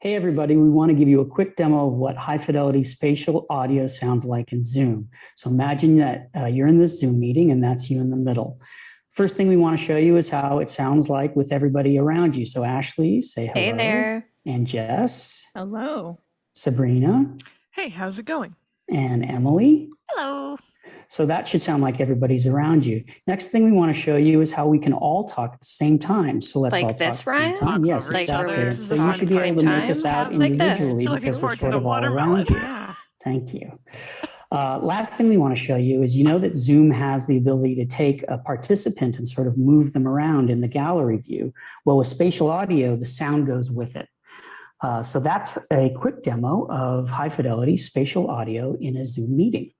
Hey everybody, we want to give you a quick demo of what high fidelity spatial audio sounds like in Zoom. So imagine that uh, you're in this Zoom meeting and that's you in the middle. First thing we want to show you is how it sounds like with everybody around you. So Ashley, say hello. Hey there. And Jess. Hello. Sabrina. Hey, how's it going? And Emily. Hello. So that should sound like everybody's around you. Next thing we want to show you is how we can all talk at the same time. So let's like all this, talk at the same Ryan? time. Yes, Like exactly. this So you should be able to make this out Like individually So looking because we're sort of all around you. Yeah. Thank you. Uh, last thing we want to show you is you know that Zoom has the ability to take a participant and sort of move them around in the gallery view. Well, with spatial audio, the sound goes with it. Uh, so that's a quick demo of high fidelity spatial audio in a Zoom meeting.